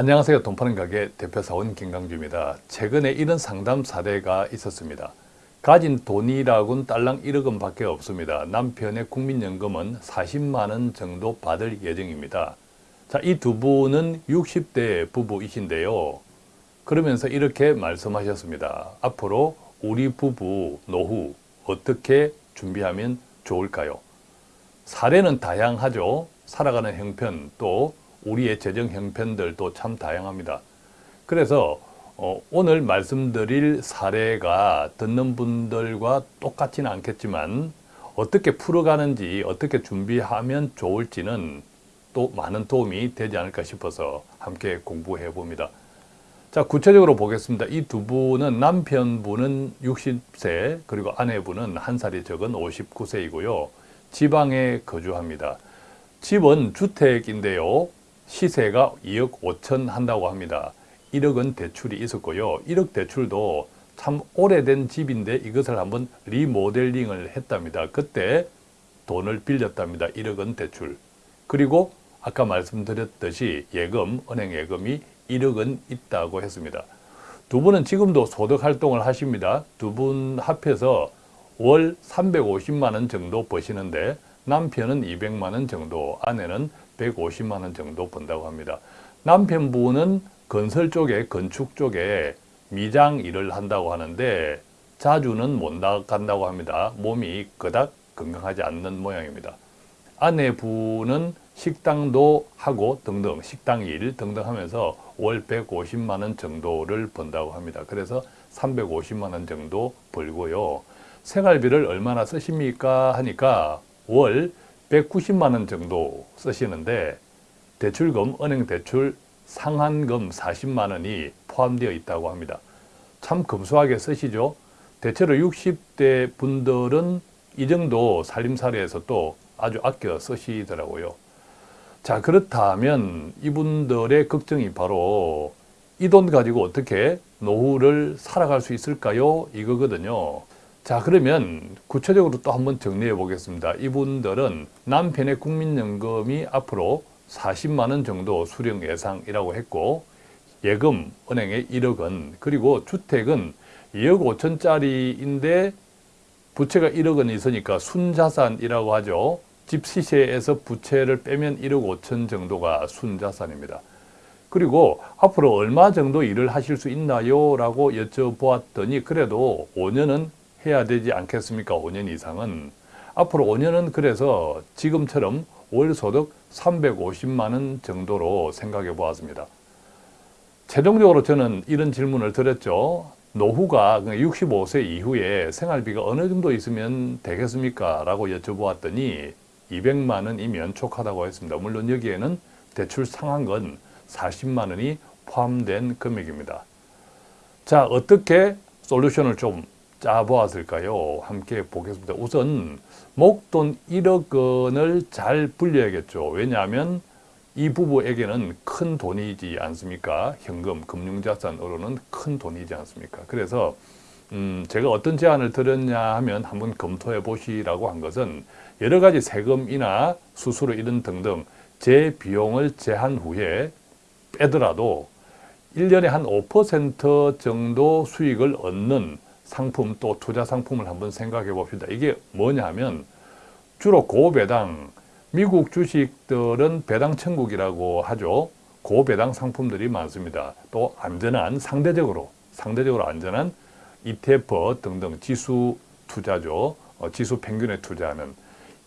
안녕하세요. 돈 파는 가게 대표사원 김강주입니다. 최근에 이런 상담 사례가 있었습니다. 가진 돈이라고는 딸랑 1억 원밖에 없습니다. 남편의 국민연금은 40만 원 정도 받을 예정입니다. 자, 이 두 분은 60대 부부이신데요. 그러면서 이렇게 말씀하셨습니다. 앞으로 우리 부부 노후 어떻게 준비하면 좋을까요? 사례는 다양하죠. 살아가는 형편 또 우리의 재정 형편들도 참 다양합니다. 그래서 어, 오늘 말씀드릴 사례가 듣는 분들과 똑같지는 않겠지만 어떻게 풀어가는지 어떻게 준비하면 좋을지는 또 많은 도움이 되지 않을까 싶어서 함께 공부해 봅니다. 자 구체적으로 보겠습니다. 이 두 분은 남편분은 60세 그리고 아내분은 한 살이 적은 59세이고요. 지방에 거주합니다. 집은 주택인데요. 시세가 2억 5천 한다고 합니다. 1억은 대출이 있었고요. 1억 대출도 참 오래된 집인데 이것을 한번 리모델링을 했답니다. 그때 돈을 빌렸답니다. 1억은 대출. 그리고 아까 말씀드렸듯이 예금, 은행 예금이 1억은 있다고 했습니다. 두 분은 지금도 소득 활동을 하십니다. 두 분 합해서 월 350만 원 정도 버시는데 남편은 200만 원 정도, 아내는 150만 원 정도 번다고 합니다. 남편분은 건설 쪽에 건축 쪽에 미장 일을 한다고 하는데 자주는 못 나간다고 합니다. 몸이 그닥 건강하지 않는 모양입니다. 아내분은 식당도 하고 등등 식당 일 등등 하면서 월 150만 원 정도를 번다고 합니다. 그래서 350만 원 정도 벌고요. 생활비를 얼마나 쓰십니까 하니까 월 190만 원 정도 쓰시는데 대출금, 은행 대출 상한금 40만 원이 포함되어 있다고 합니다. 참 검소하게 쓰시죠. 대체로 60대 분들은 이 정도 살림살이에서 또 아주 아껴 쓰시더라고요. 자 그렇다면 이분들의 걱정이 바로 이 돈 가지고 어떻게 노후를 살아갈 수 있을까요? 이거거든요. 자 그러면 구체적으로 또 한번 정리해 보겠습니다. 이분들은 남편의 국민연금이 앞으로 40만 원 정도 수령 예상이라고 했고 예금 은행에 1억 원 그리고 주택은 2억 5천짜리인데 부채가 1억 원 있으니까 순자산이라고 하죠. 집 시세에서 부채를 빼면 1억 5천 정도가 순자산입니다. 그리고 앞으로 얼마 정도 일을 하실 수 있나요? 라고 여쭤보았더니 그래도 5년은 해야 되지 않겠습니까? 5년 이상은. 앞으로 5년은 그래서 지금처럼 월 소득 350만 원 정도로 생각해 보았습니다. 최종적으로 저는 이런 질문을 드렸죠. 노후가 65세 이후에 생활비가 어느 정도 있으면 되겠습니까? 라고 여쭤보았더니 200만 원이면 촉하다고 했습니다. 물론 여기에는 대출 상한건 40만 원이 포함된 금액입니다. 자, 어떻게 솔루션을 좀 짜보았을까요? 함께 보겠습니다. 우선 목돈 1억 원을 잘 불려야겠죠. 왜냐하면 이 부부에게는 큰 돈이지 않습니까? 현금, 금융자산으로는 큰 돈이지 않습니까? 그래서 음, 제가 어떤 제안을 드렸냐 하면 한번 검토해 보시라고 한 것은 여러 가지 세금이나 수수료 이런 등등 제 비용을 제한 후에 빼더라도 1년에 한 5% 정도 수익을 얻는 상품 또 투자 상품을 한번 생각해 봅시다. 이게 뭐냐 하면 주로 고배당, 미국 주식들은 배당 천국이라고 하죠. 고배당 상품들이 많습니다. 또 안전한 상대적으로 상대적으로 안전한 ETF 등등 지수 투자죠. 어, 지수 평균에 투자하는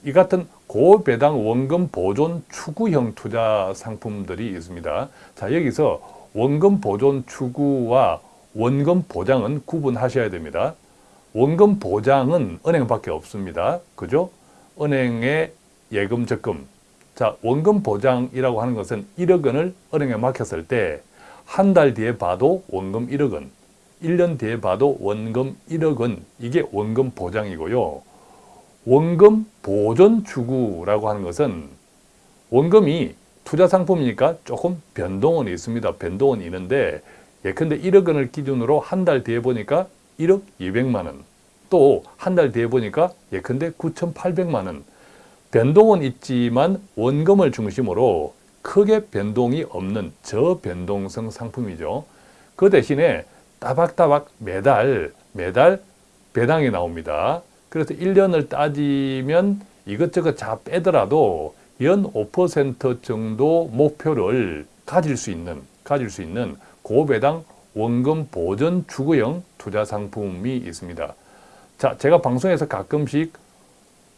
이 같은 고배당 원금 보존 추구형 투자 상품들이 있습니다. 자 여기서 원금 보존 추구와 원금 보장은 구분하셔야 됩니다. 원금 보장은 은행밖에 없습니다. 그죠? 은행의 예금 적금. 자, 원금 보장이라고 하는 것은 1억 원을 은행에 맡겼을 때 한 달 뒤에 봐도 원금 1억 원, 1년 뒤에 봐도 원금 1억 원, 이게 원금 보장이고요. 원금 보존 추구라고 하는 것은 원금이 투자 상품이니까 조금 변동은 있습니다. 변동은 있는데 예컨대 1억 원을 기준으로 한 달 뒤에 보니까 1억 200만 원, 또 한 달 뒤에 보니까 예컨대 9,800만 원. 변동은 있지만 원금을 중심으로 크게 변동이 없는 저변동성 상품이죠. 그 대신에 따박따박 매달 매달 배당이 나옵니다. 그래서 1년을 따지면 이것저것 다 빼더라도 연 5% 정도 목표를 가질 수 있는 가질 수 있는 고배당 원금 보전 주거형 투자 상품이 있습니다. 자, 제가 방송에서 가끔씩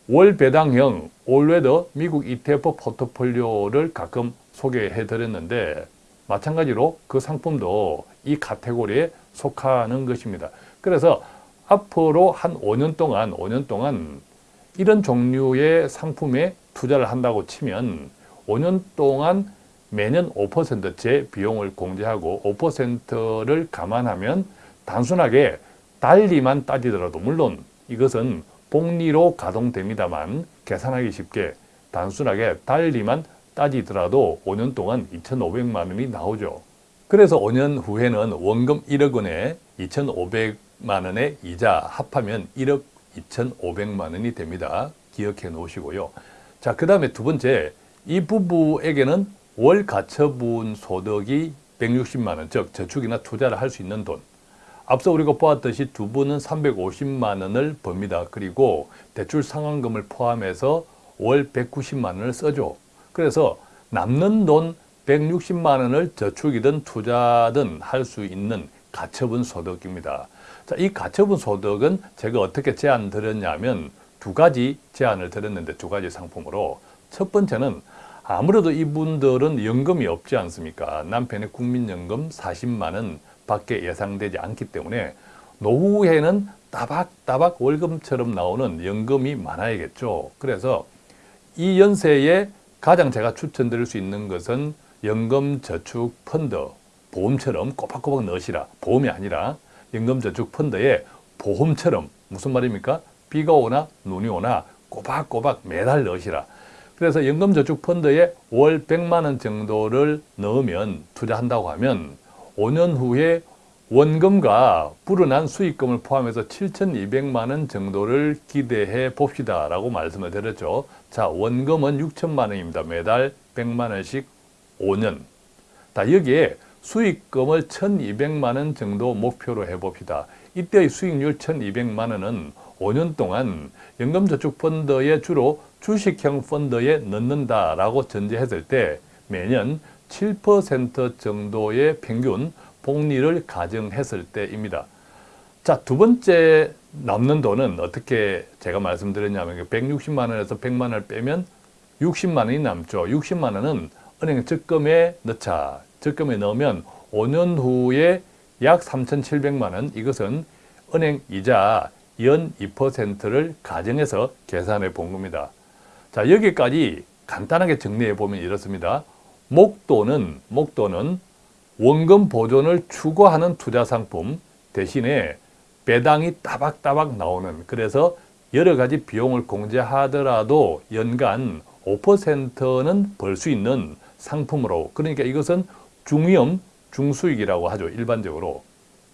월 배당형 올웨더 미국 ETF 포트폴리오를 가끔 소개해 드렸는데 마찬가지로 그 상품도 이 카테고리에 속하는 것입니다. 그래서 앞으로 한 5년 동안 5년 동안 이런 종류의 상품에 투자를 한다고 치면 5년 동안 매년 5%제 비용을 공제하고 5%를 감안하면 단순하게 달리만 따지더라도 물론 이것은 복리로 가동됩니다만 계산하기 쉽게 단순하게 달리만 따지더라도 5년 동안 2,500만 원이 나오죠. 그래서 5년 후에는 원금 1억 원에 2,500만 원의 이자 합하면 1억 2,500만 원이 됩니다. 기억해 놓으시고요. 자, 그 다음에 두 번째, 이 부부에게는 월 가처분 소득이 160만 원, 즉 저축이나 투자를 할 수 있는 돈. 앞서 우리가 보았듯이 두 분은 350만 원을 법니다. 그리고 대출 상환금을 포함해서 월 190만 원을 써줘. 그래서 남는 돈 160만 원을 저축이든 투자든 할 수 있는 가처분 소득입니다. 자, 이 가처분 소득은 제가 어떻게 제안 드렸냐면 두 가지 제안을 드렸는데 두 가지 상품으로 첫 번째는 아무래도 이분들은 연금이 없지 않습니까? 남편의 국민연금 40만 원 밖에 예상되지 않기 때문에 노후에는 따박따박 월급처럼 나오는 연금이 많아야겠죠. 그래서 이 연세에 가장 제가 추천드릴 수 있는 것은 연금저축 펀드, 보험처럼 꼬박꼬박 넣으시라. 보험이 아니라 연금저축 펀드에 보험처럼 무슨 말입니까? 비가 오나 눈이 오나 꼬박꼬박 매달 넣으시라. 그래서 연금저축 펀드에 월 100만 원 정도를 넣으면 투자한다고 하면 5년 후에 원금과 불어난 수익금을 포함해서 7,200만 원 정도를 기대해 봅시다 라고 말씀을 드렸죠. 자, 원금은 6천만 원입니다. 매달 100만 원씩 5년. 자, 여기에 수익금을 1,200만 원 정도 목표로 해봅시다. 이때의 수익률 1,200만 원은 5년 동안 연금저축펀드에 주로 주식형 펀드에 넣는다라고 전제했을 때 매년 7% 정도의 평균 복리를 가정했을 때입니다. 자, 두 번째 남는 돈은 어떻게 제가 말씀드렸냐면 160만 원에서 100만 원을 빼면 60만 원이 남죠. 60만 원은 은행 적금에 넣자. 적금에 넣으면 5년 후에 약 3,700만 원 이것은 은행 이자 연 2%를 가정해서 계산해 본 겁니다. 자 여기까지 간단하게 정리해 보면 이렇습니다. 목도는 목도는 원금 보존을 추구하는 투자 상품 대신에 배당이 따박따박 나오는 그래서 여러 가지 비용을 공제하더라도 연간 5%는 벌 수 있는 상품으로 그러니까 이것은 중위험 중수익이라고 하죠 일반적으로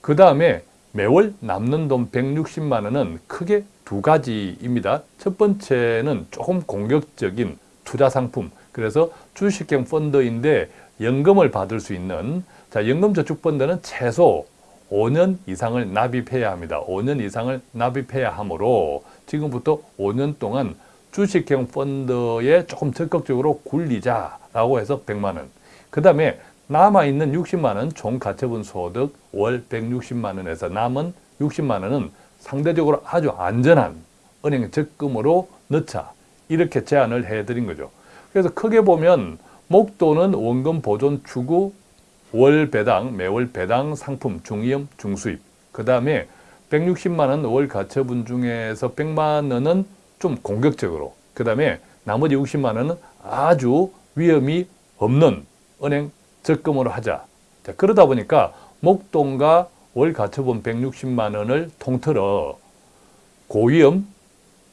그 다음에 매월 남는 돈 160만 원은 크게 두 가지입니다 첫 번째는 조금 공격적인 투자 상품 그래서 주식형 펀드인데 연금을 받을 수 있는 자 연금저축펀드는 최소 5년 이상을 납입해야 합니다 5년 이상을 납입해야 하므로 지금부터 5년 동안 주식형 펀드에 조금 적극적으로 굴리자라고 해서 100만 원. 그 다음에 남아있는 60만 원 총 가처분 소득 월 160만 원에서 남은 60만 원은 상대적으로 아주 안전한 은행 적금으로 넣자. 이렇게 제안을 해드린 거죠. 그래서 크게 보면 목도는 원금 보존 추구 월 배당, 매월 배당 상품 중위험 중수입. 그 다음에 160만 원 월 가처분 중에서 100만 원은 좀 공격적으로 그 다음에 나머지 60만 원은 아주 위험이 없는 은행 적금으로 하자. 자, 그러다 보니까 목돈과 월 가처분 160만 원을 통틀어 고위험,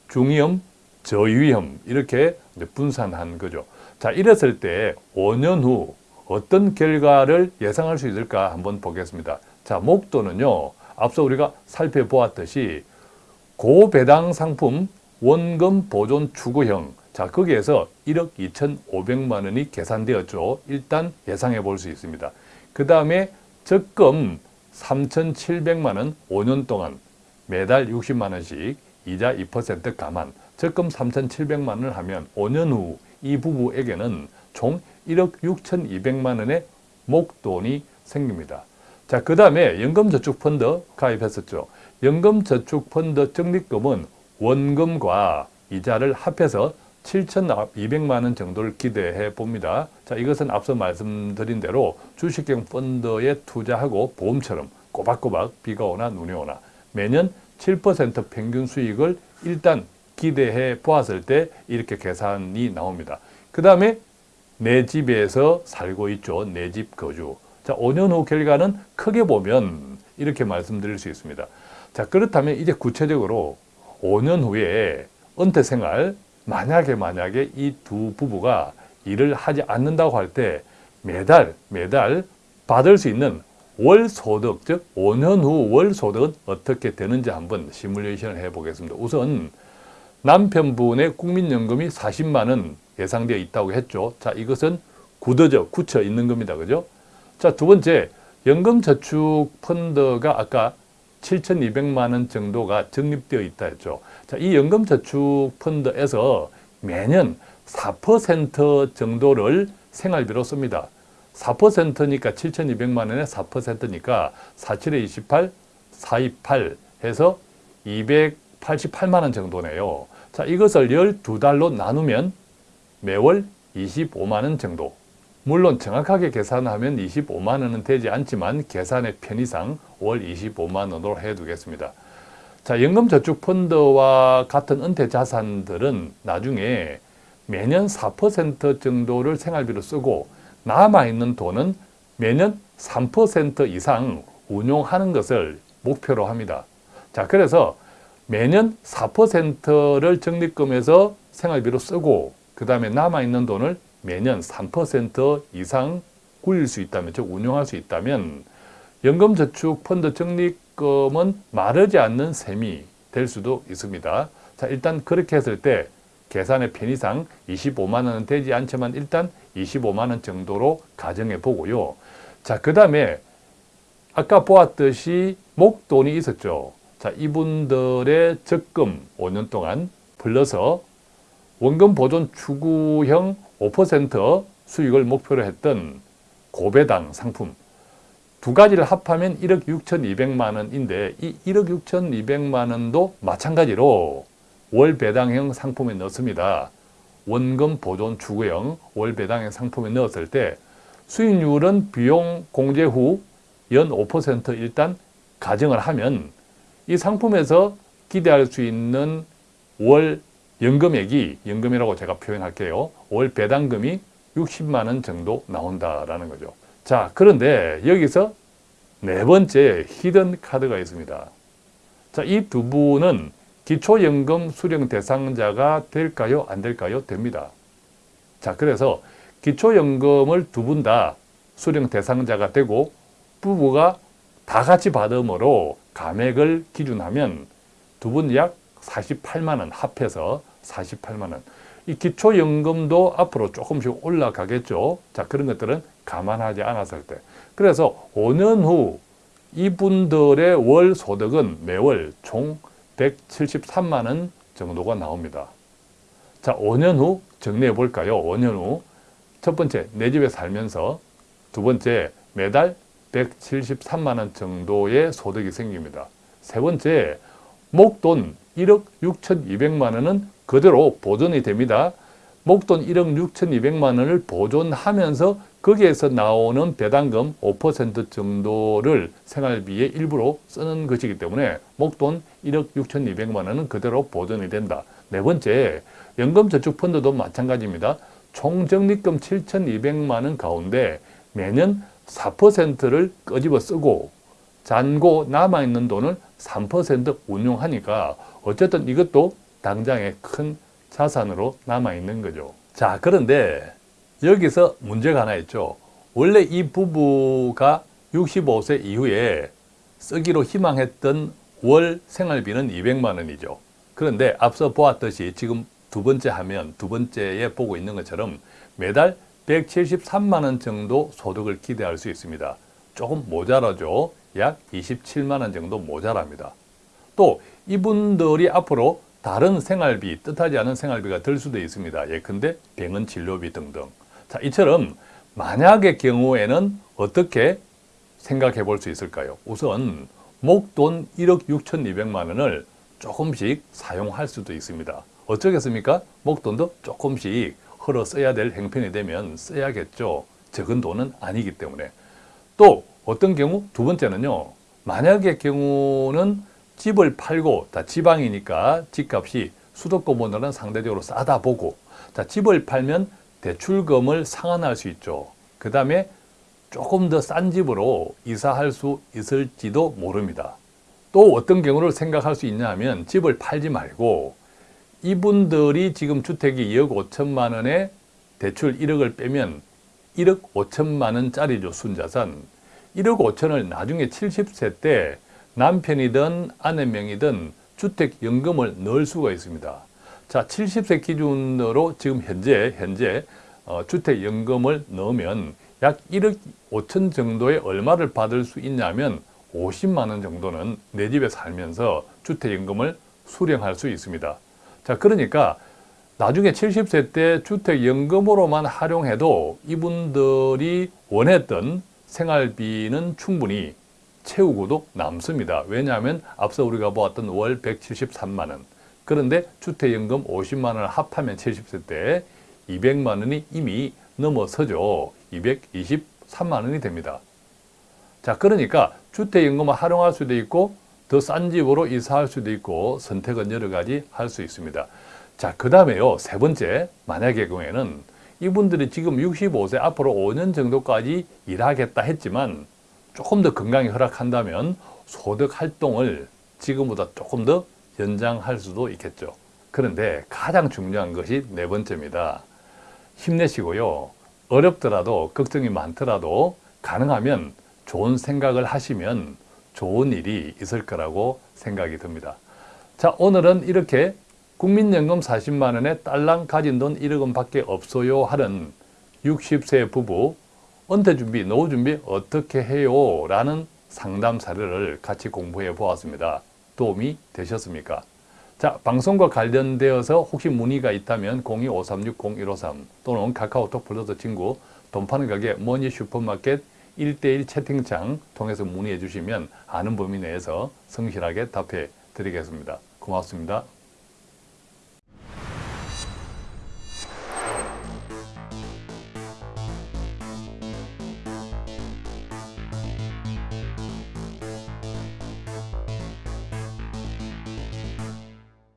중위험, 저위험 이렇게 분산한 거죠. 자, 이랬을 때 5년 후 어떤 결과를 예상할 수 있을까 한번 보겠습니다. 자, 목돈은요. 앞서 우리가 살펴보았듯이 고배당 상품 원금 보존 추구형 자, 거기에서 1억 2,500만 원이 계산되었죠. 일단 예상해 볼 수 있습니다. 그 다음에 적금 3,700만 원 5년 동안 매달 60만 원씩 이자 2% 감안 적금 3,700만 원을 하면 5년 후 이 부부에게는 총 1억 6,200만 원의 목돈이 생깁니다. 자, 그 다음에 연금저축펀드 가입했었죠. 연금저축펀드 적립금은 원금과 이자를 합해서 7,200만 원 정도를 기대해 봅니다. 자, 이것은 앞서 말씀드린 대로 주식형 펀드에 투자하고 보험처럼 꼬박꼬박 비가 오나 눈이 오나 매년 7% 평균 수익을 일단 기대해 보았을 때 이렇게 계산이 나옵니다. 그 다음에 내 집에서 살고 있죠. 내 집 거주. 자, 5년 후 결과는 크게 보면 이렇게 말씀드릴 수 있습니다. 자, 그렇다면 이제 구체적으로 5년 후에 은퇴 생활, 만약에 만약에 이 두 부부가 일을 하지 않는다고 할 때 매달 매달 받을 수 있는 월 소득, 즉 5년 후 월 소득은 어떻게 되는지 한번 시뮬레이션을 해 보겠습니다. 우선 남편분의 국민연금이 40만 원 예상되어 있다고 했죠. 자, 이것은 굳어져, 굳혀 있는 겁니다. 그죠? 자, 두 번째, 연금저축펀드가 아까 7,200만 원 정도가 적립되어 있다 했죠. 자, 이 연금저축펀드에서 매년 4% 정도를 생활비로 씁니다. 4%니까 7,200만 원에 4%니까 47에 28, 428 해서 288만 원 정도네요. 자, 이것을 12달로 나누면 매월 25만 원 정도. 물론 정확하게 계산하면 25만 원은 되지 않지만 계산의 편의상 월 25만 원으로 해두겠습니다. 자, 연금저축펀드와 같은 은퇴 자산들은 나중에 매년 4% 정도를 생활비로 쓰고 남아있는 돈은 매년 3% 이상 운용하는 것을 목표로 합니다. 자, 그래서 매년 4%를 적립금에서 생활비로 쓰고 그 다음에 남아있는 돈을 매년 3% 이상 굴릴 수 있다면, 즉 운용할 수 있다면 연금저축 펀드 적립금은 마르지 않는 셈이 될 수도 있습니다. 자, 일단 그렇게 했을 때 계산의 편의상 25만 원은 되지 않지만 일단 25만 원 정도로 가정해 보고요. 자, 그 다음에 아까 보았듯이 목돈이 있었죠. 자, 이분들의 적금 5년 동안 불러서 원금 보존 추구형 5% 수익을 목표로 했던 고배당 상품 두 가지를 합하면 1억 6,200만 원인데 이 1억 6,200만 원도 마찬가지로 월 배당형 상품에 넣습니다. 원금 보존 추구형 월 배당형 상품에 넣었을 때 수익률은 비용 공제 후 연 5% 일단 가정을 하면 이 상품에서 기대할 수 있는 월 연금액이 연금이라고 제가 표현할게요. 월 배당금이 60만 원 정도 나온다라는 거죠. 자, 그런데 여기서 네 번째 히든 카드가 있습니다. 자, 이 두 분은 기초연금 수령 대상자가 될까요? 안 될까요? 됩니다. 자, 그래서 기초연금을 두 분 다 수령 대상자가 되고 부부가 다 같이 받음으로 감액을 기준하면 두 분 약 48만 원 합해서 48만 원. 이 기초연금도 앞으로 조금씩 올라가겠죠. 자, 그런 것들은 감안하지 않았을 때. 그래서 5년 후 이분들의 월 소득은 매월 총 173만 원 정도가 나옵니다. 자, 5년 후 정리해 볼까요? 5년 후. 첫 번째, 내 집에 살면서. 두 번째, 매달 173만 원 정도의 소득이 생깁니다. 세 번째, 목돈 1억 6,200만 원은 그대로 보존이 됩니다. 목돈 1억 6,200만 원을 보존하면서 거기에서 나오는 배당금 5% 정도를 생활비의 일부로 쓰는 것이기 때문에 목돈 1억 6,200만 원은 그대로 보존이 된다. 네 번째, 연금저축펀드도 마찬가지입니다. 총적립금 7,200만 원 가운데 매년 4%를 끄집어 쓰고 잔고 남아있는 돈을 3% 운용하니까 어쨌든 이것도 당장에 큰 자산으로 남아있는 거죠. 자, 그런데 여기서 문제가 하나 있죠. 원래 이 부부가 65세 이후에 쓰기로 희망했던 월 생활비는 200만 원이죠. 그런데 앞서 보았듯이 지금 두 번째 하면 두 번째에 보고 있는 것처럼 매달 173만 원 정도 소득을 기대할 수 있습니다. 조금 모자라죠. 약 27만 원 정도 모자랍니다. 또 이분들이 앞으로 다른 생활비, 뜻하지 않은 생활비가 들 수도 있습니다. 예컨대 병원 진료비 등등. 자, 이처럼 만약의 경우에는 어떻게 생각해 볼 수 있을까요? 우선 목돈 1억 6,200만 원을 조금씩 사용할 수도 있습니다. 어쩌겠습니까? 목돈도 조금씩 흘러 써야 될 행편이 되면 써야겠죠. 적은 돈은 아니기 때문에. 또 어떤 경우? 두 번째는요. 만약의 경우는 집을 팔고 다 지방이니까 집값이 수도권보다는 상대적으로 싸다 보고 자 집을 팔면 대출금을 상환할 수 있죠. 그 다음에 조금 더 싼 집으로 이사할 수 있을지도 모릅니다. 또 어떤 경우를 생각할 수 있냐 하면 집을 팔지 말고 이분들이 지금 주택이 2억 5천만 원에 대출 1억을 빼면 1억 5천만 원짜리죠 순자산 1억 5천을 나중에 70세 때 남편이든 아내 명이든 주택연금을 넣을 수가 있습니다. 자, 70세 기준으로 지금 현재 현재 어, 주택연금을 넣으면 약 1억 5천 정도의 얼마를 받을 수 있냐면 50만 원 정도는 내 집에 살면서 주택연금을 수령할 수 있습니다. 자, 그러니까 나중에 70세 때 주택연금으로만 활용해도 이분들이 원했던 생활비는 충분히 채우고도 남습니다. 왜냐하면 앞서 우리가 보았던 월 173만 원. 그런데 주택연금 50만 원을 합하면 70세 때 200만 원이 이미 넘어서죠. 223만 원이 됩니다. 자, 그러니까 주택연금을 활용할 수도 있고 더 싼 집으로 이사할 수도 있고 선택은 여러 가지 할 수 있습니다. 자, 그 다음에요. 세 번째, 만약의 경우에는 이분들이 지금 65세 앞으로 5년 정도까지 일하겠다 했지만 조금 더 건강이 허락한다면 소득 활동을 지금보다 조금 더 연장할 수도 있겠죠. 그런데 가장 중요한 것이 네 번째입니다. 힘내시고요. 어렵더라도 걱정이 많더라도 가능하면 좋은 생각을 하시면 좋은 일이 있을 거라고 생각이 듭니다. 자, 오늘은 이렇게 국민연금 40만 원에 딸랑 가진 돈 1억 원밖에 없어요 하는 60세 부부 은퇴 준비, 노후 준비 어떻게 해요? 라는 상담 사례를 같이 공부해 보았습니다. 도움이 되셨습니까? 자, 방송과 관련되어서 혹시 문의가 있다면 02-536-0153 또는 카카오톡 플러스 친구 돈 파는 가게 머니 슈퍼마켓 1대1 채팅창 통해서 문의해 주시면 아는 범위 내에서 성실하게 답해 드리겠습니다. 고맙습니다.